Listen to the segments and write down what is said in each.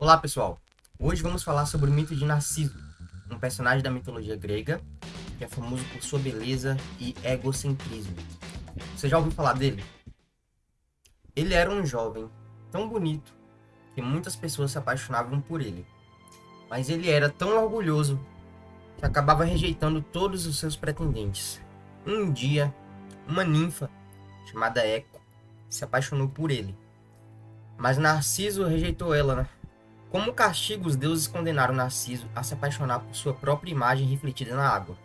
Olá pessoal, hoje vamos falar sobre o mito de Narciso, um personagem da mitologia grega que é famoso por sua beleza e egocentrismo. Você já ouviu falar dele? Ele era um jovem tão bonito que muitas pessoas se apaixonavam por ele, mas ele era tão orgulhoso que acabava rejeitando todos os seus pretendentes. Um dia, uma ninfa chamada Eco se apaixonou por ele, mas Narciso rejeitou ela, né? Como castigo, os deuses condenaram Narciso a se apaixonar por sua própria imagem refletida na água.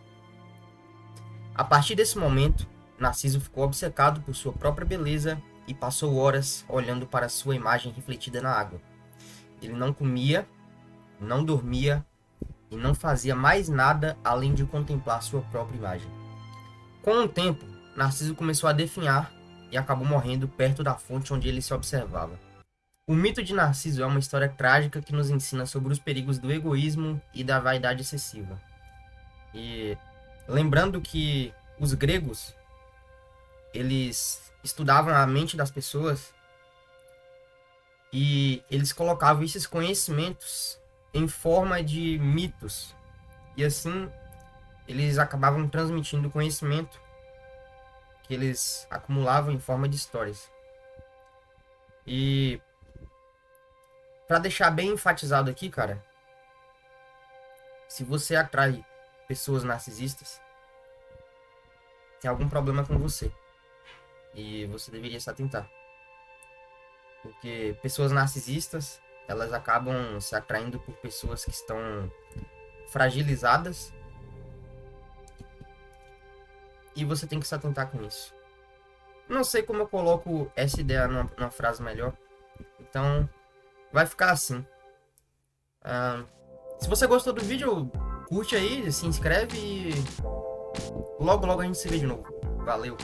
A partir desse momento, Narciso ficou obcecado por sua própria beleza e passou horas olhando para sua imagem refletida na água. Ele não comia, não dormia e não fazia mais nada além de contemplar sua própria imagem. Com o tempo, Narciso começou a definhar e acabou morrendo perto da fonte onde ele se observava. O mito de Narciso é uma história trágica que nos ensina sobre os perigos do egoísmo e da vaidade excessiva. E lembrando que os gregos eles estudavam a mente das pessoas e eles colocavam esses conhecimentos em forma de mitos. E assim eles acabavam transmitindo conhecimento que eles acumulavam em forma de histórias. E para deixar bem enfatizado aqui, cara, se você atrai pessoas narcisistas, tem algum problema com você. E você deveria se atentar. Porque pessoas narcisistas, elas acabam se atraindo por pessoas que estão fragilizadas. E você tem que se atentar com isso. Não sei como eu coloco essa ideia numa, numa frase melhor. Então, vai ficar assim. Uh, se você gostou do vídeo, curte aí, se inscreve e logo logo a gente se vê de novo. Valeu!